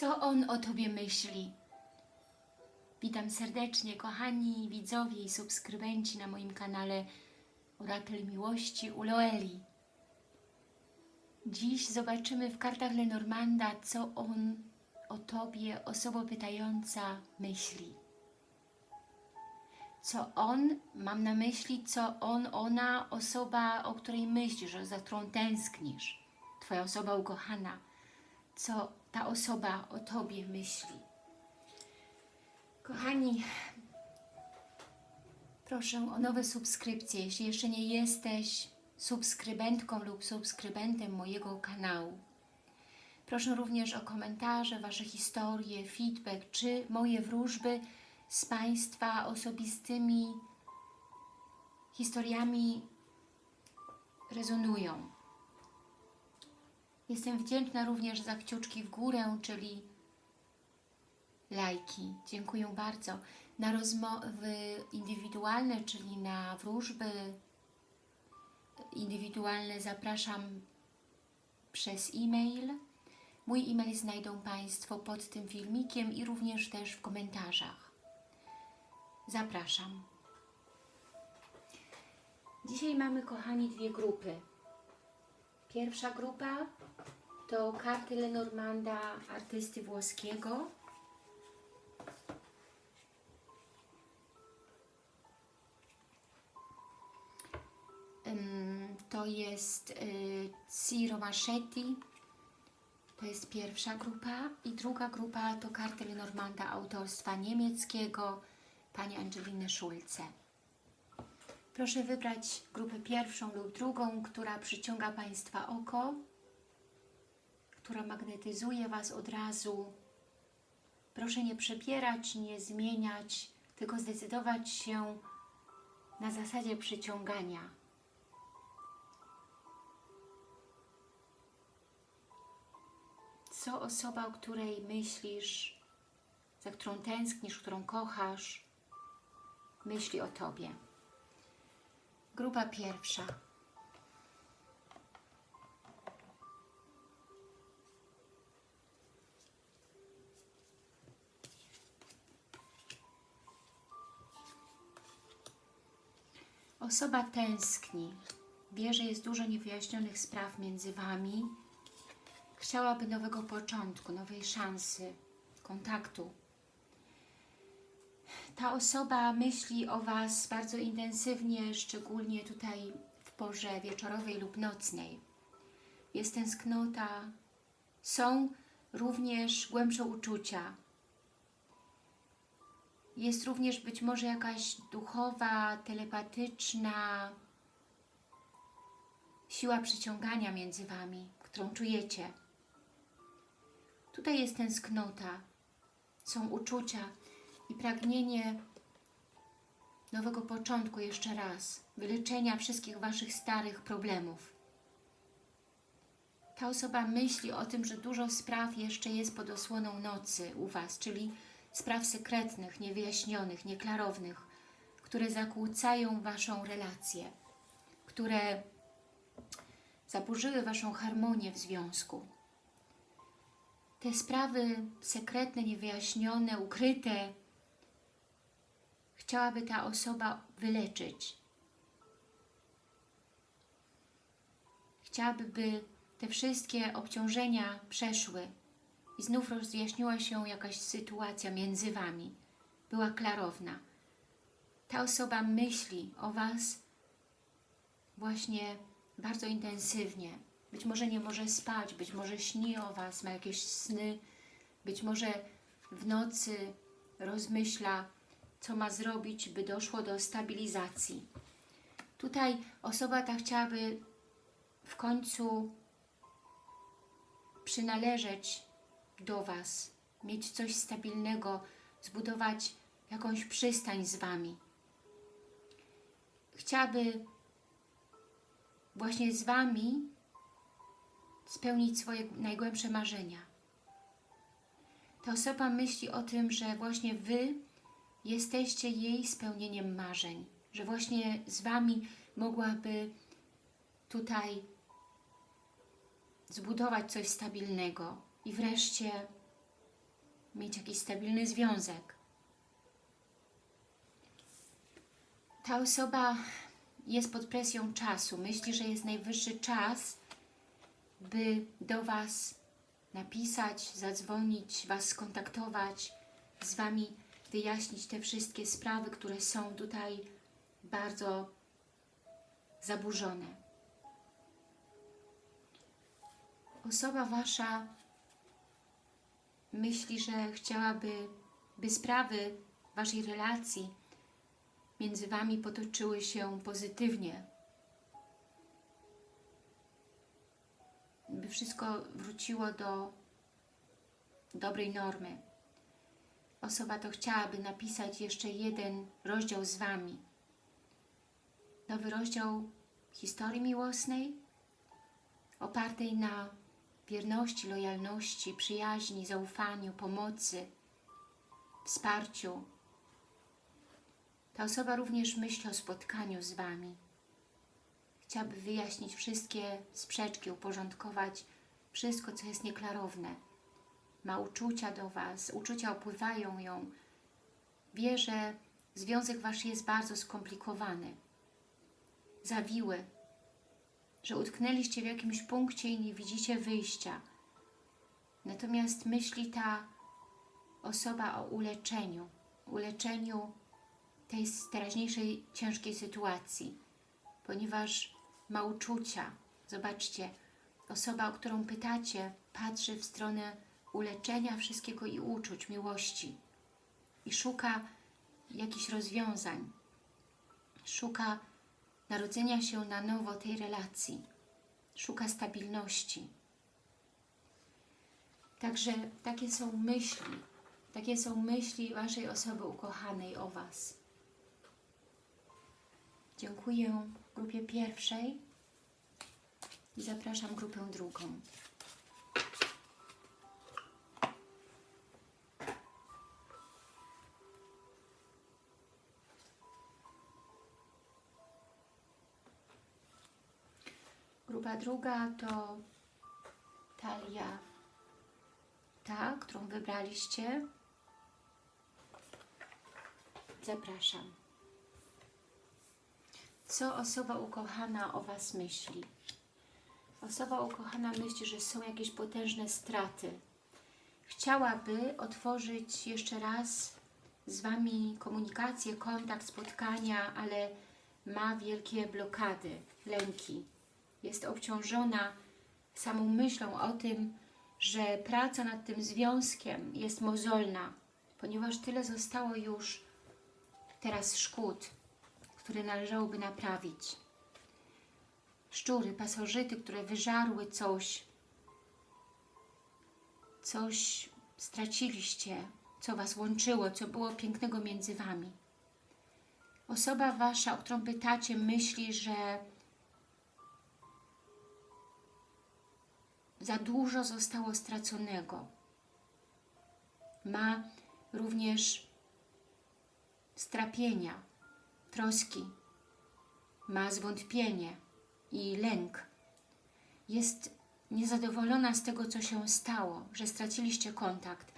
Co on o Tobie myśli? Witam serdecznie, kochani widzowie i subskrybenci na moim kanale Orakel Miłości u Loeli. Dziś zobaczymy w kartach Lenormanda, co on o Tobie, osoba pytająca, myśli. Co on, mam na myśli, co on, ona, osoba, o której myślisz, za którą tęsknisz, Twoja osoba ukochana, co ta osoba o Tobie myśli. Kochani, proszę o nowe subskrypcje, jeśli jeszcze nie jesteś subskrybentką lub subskrybentem mojego kanału. Proszę również o komentarze, Wasze historie, feedback, czy moje wróżby z Państwa osobistymi historiami rezonują. Jestem wdzięczna również za kciuczki w górę, czyli lajki. Dziękuję bardzo. Na rozmowy indywidualne, czyli na wróżby indywidualne zapraszam przez e-mail. Mój e-mail znajdą Państwo pod tym filmikiem i również też w komentarzach. Zapraszam. Dzisiaj mamy, kochani, dwie grupy. Pierwsza grupa to karty Lenormanda, artysty włoskiego. To jest y, Ciro Maschetti, to jest pierwsza grupa i druga grupa to karty Lenormanda autorstwa niemieckiego pani Angeliny Schulze. Proszę wybrać grupę pierwszą lub drugą, która przyciąga Państwa oko, która magnetyzuje Was od razu. Proszę nie przepierać, nie zmieniać, tylko zdecydować się na zasadzie przyciągania. Co osoba, o której myślisz, za którą tęsknisz, którą kochasz, myśli o Tobie. Grupa pierwsza. Osoba tęskni, wie, że jest dużo niewyjaśnionych spraw między Wami, chciałaby nowego początku, nowej szansy, kontaktu. Ta osoba myśli o Was bardzo intensywnie, szczególnie tutaj w porze wieczorowej lub nocnej. Jest tęsknota, są również głębsze uczucia. Jest również być może jakaś duchowa, telepatyczna siła przyciągania między Wami, którą czujecie. Tutaj jest tęsknota, są uczucia i pragnienie nowego początku jeszcze raz, wyleczenia wszystkich Waszych starych problemów. Ta osoba myśli o tym, że dużo spraw jeszcze jest pod osłoną nocy u Was, czyli spraw sekretnych, niewyjaśnionych, nieklarownych, które zakłócają Waszą relację, które zaburzyły Waszą harmonię w związku te sprawy sekretne, niewyjaśnione, ukryte chciałaby ta osoba wyleczyć. Chciałaby, by te wszystkie obciążenia przeszły i znów rozjaśniła się jakaś sytuacja między Wami. Była klarowna. Ta osoba myśli o Was właśnie bardzo intensywnie, być może nie może spać, być może śni o Was, ma jakieś sny, być może w nocy rozmyśla, co ma zrobić, by doszło do stabilizacji. Tutaj osoba ta chciałaby w końcu przynależeć do Was, mieć coś stabilnego, zbudować jakąś przystań z Wami. Chciałaby właśnie z Wami spełnić swoje najgłębsze marzenia. Ta osoba myśli o tym, że właśnie Wy jesteście jej spełnieniem marzeń, że właśnie z Wami mogłaby tutaj zbudować coś stabilnego i wreszcie mieć jakiś stabilny związek. Ta osoba jest pod presją czasu. Myśli, że jest najwyższy czas, by do Was napisać, zadzwonić, Was skontaktować, z Wami wyjaśnić te wszystkie sprawy, które są tutaj bardzo zaburzone. Osoba Wasza myśli, że chciałaby, by sprawy Waszej relacji między Wami potoczyły się pozytywnie. By wszystko wróciło do dobrej normy. Osoba to chciałaby napisać jeszcze jeden rozdział z Wami. Nowy rozdział historii miłosnej, opartej na wierności, lojalności, przyjaźni, zaufaniu, pomocy, wsparciu. Ta osoba również myśli o spotkaniu z Wami. Chciałaby wyjaśnić wszystkie sprzeczki, uporządkować wszystko, co jest nieklarowne. Ma uczucia do Was, uczucia opływają ją. Wie, że związek Wasz jest bardzo skomplikowany, zawiły, że utknęliście w jakimś punkcie i nie widzicie wyjścia. Natomiast myśli ta osoba o uleczeniu, uleczeniu tej teraźniejszej ciężkiej sytuacji, ponieważ ma uczucia. Zobaczcie, osoba, o którą pytacie, patrzy w stronę uleczenia wszystkiego i uczuć, miłości i szuka jakichś rozwiązań, szuka narodzenia się na nowo tej relacji, szuka stabilności. Także takie są myśli, takie są myśli Waszej osoby ukochanej o Was. Dziękuję grupie pierwszej i zapraszam grupę drugą. Grupa druga to talia ta, którą wybraliście. Zapraszam. Co osoba ukochana o Was myśli? Osoba ukochana myśli, że są jakieś potężne straty. Chciałaby otworzyć jeszcze raz z Wami komunikację, kontakt, spotkania, ale ma wielkie blokady, lęki. Jest obciążona samą myślą o tym, że praca nad tym związkiem jest mozolna, ponieważ tyle zostało już teraz szkód, które należałoby naprawić. Szczury, pasożyty, które wyżarły coś, coś straciliście, co Was łączyło, co było pięknego między Wami. Osoba Wasza, o którą pytacie, myśli, że za dużo zostało straconego. Ma również strapienia, troski, ma zwątpienie i lęk. Jest niezadowolona z tego, co się stało, że straciliście kontakt.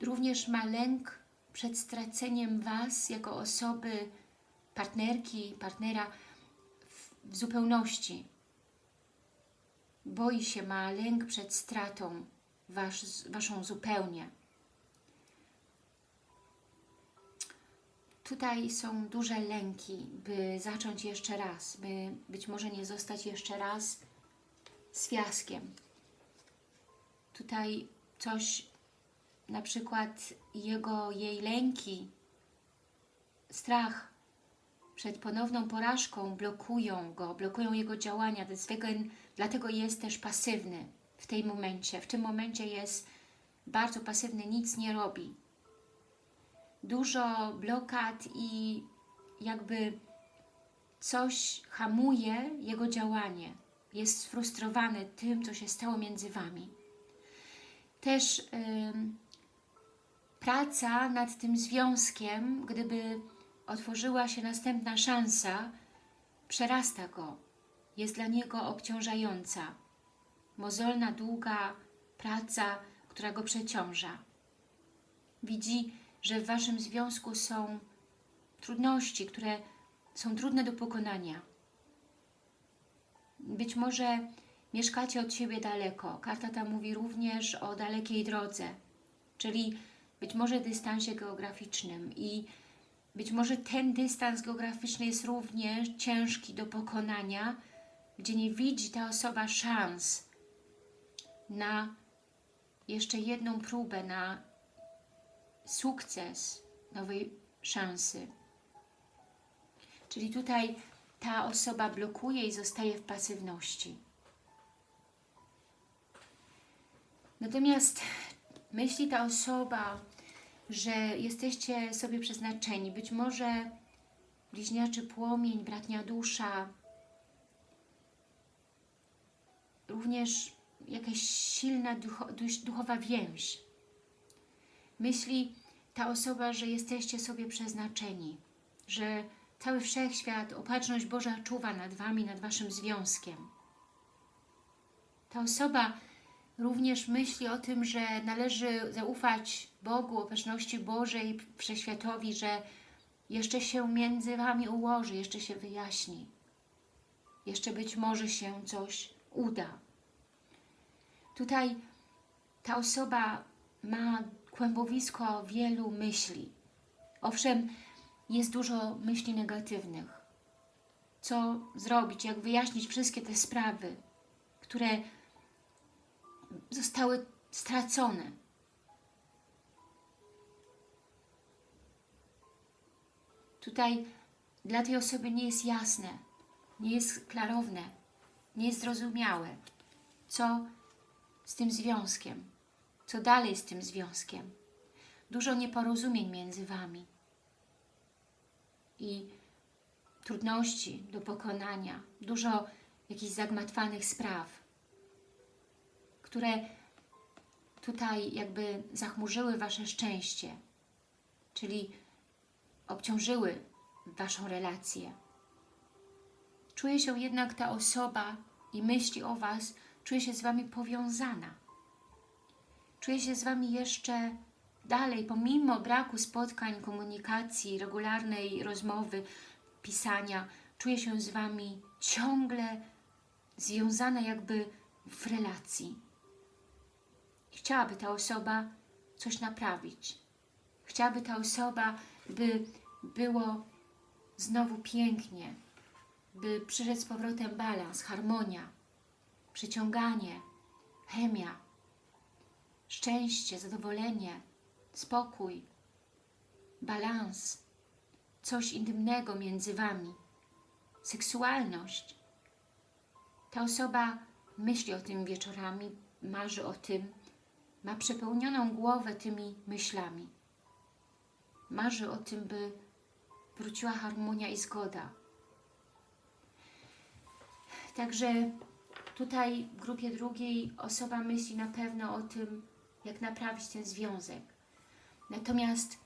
Również ma lęk przed straceniem Was jako osoby, partnerki, partnera w, w zupełności. Boi się, ma lęk przed stratą wasz, Waszą zupełnie. Tutaj są duże lęki, by zacząć jeszcze raz, by być może nie zostać jeszcze raz z fiaskiem. Tutaj coś, na przykład jego, jej lęki, strach przed ponowną porażką blokują go, blokują jego działania, dlatego jest też pasywny w tej momencie. W tym momencie jest bardzo pasywny, nic nie robi dużo blokad i jakby coś hamuje jego działanie. Jest sfrustrowany tym, co się stało między Wami. Też yy, praca nad tym związkiem, gdyby otworzyła się następna szansa, przerasta go. Jest dla niego obciążająca. Mozolna, długa praca, która go przeciąża. widzi, że w Waszym związku są trudności, które są trudne do pokonania. Być może mieszkacie od siebie daleko. Karta ta mówi również o dalekiej drodze, czyli być może dystansie geograficznym i być może ten dystans geograficzny jest również ciężki do pokonania, gdzie nie widzi ta osoba szans na jeszcze jedną próbę, na sukces nowej szansy. Czyli tutaj ta osoba blokuje i zostaje w pasywności. Natomiast myśli ta osoba, że jesteście sobie przeznaczeni, być może bliźniaczy płomień, bratnia dusza, również jakaś silna ducho, duchowa więź. Myśli ta osoba, że jesteście sobie przeznaczeni, że cały wszechświat, opatrzność Boża czuwa nad Wami, nad Waszym związkiem. Ta osoba również myśli o tym, że należy zaufać Bogu, opatrzności Bożej, Wszechświatowi, że jeszcze się między Wami ułoży, jeszcze się wyjaśni. Jeszcze być może się coś uda. Tutaj ta osoba ma kłębowisko wielu myśli. Owszem, jest dużo myśli negatywnych. Co zrobić, jak wyjaśnić wszystkie te sprawy, które zostały stracone. Tutaj dla tej osoby nie jest jasne, nie jest klarowne, nie jest zrozumiałe, co z tym związkiem, co dalej z tym związkiem. Dużo nieporozumień między Wami i trudności do pokonania, dużo jakichś zagmatwanych spraw, które tutaj jakby zachmurzyły Wasze szczęście, czyli obciążyły Waszą relację. Czuje się jednak ta osoba i myśli o Was, czuje się z Wami powiązana. Czuje się z Wami jeszcze dalej, pomimo braku spotkań, komunikacji, regularnej rozmowy, pisania, czuje się z Wami ciągle związana jakby w relacji. Chciałaby ta osoba coś naprawić. Chciałaby ta osoba, by było znowu pięknie, by przyszedł z powrotem balans, harmonia, przyciąganie, chemia, szczęście, zadowolenie, spokój, balans, coś intymnego między Wami, seksualność. Ta osoba myśli o tym wieczorami, marzy o tym, ma przepełnioną głowę tymi myślami. Marzy o tym, by wróciła harmonia i zgoda. Także tutaj w grupie drugiej osoba myśli na pewno o tym, jak naprawić ten związek. Natomiast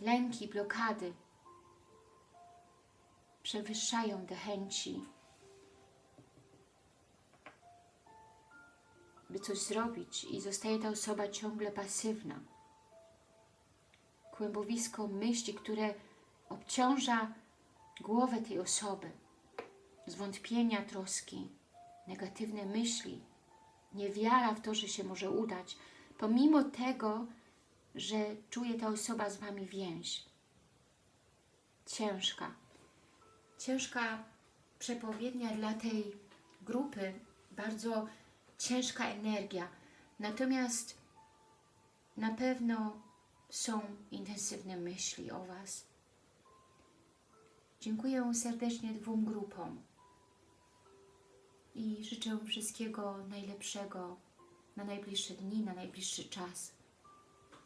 lęki, blokady przewyższają te chęci, by coś zrobić i zostaje ta osoba ciągle pasywna. Kłębowisko myśli, które obciąża głowę tej osoby. Zwątpienia, troski, negatywne myśli, niewiara w to, że się może udać, pomimo tego, że czuje ta osoba z Wami więź. Ciężka. Ciężka przepowiednia dla tej grupy, bardzo ciężka energia. Natomiast na pewno są intensywne myśli o Was. Dziękuję serdecznie dwóm grupom życzę wszystkiego najlepszego na najbliższe dni, na najbliższy czas.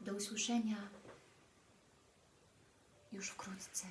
Do usłyszenia już wkrótce.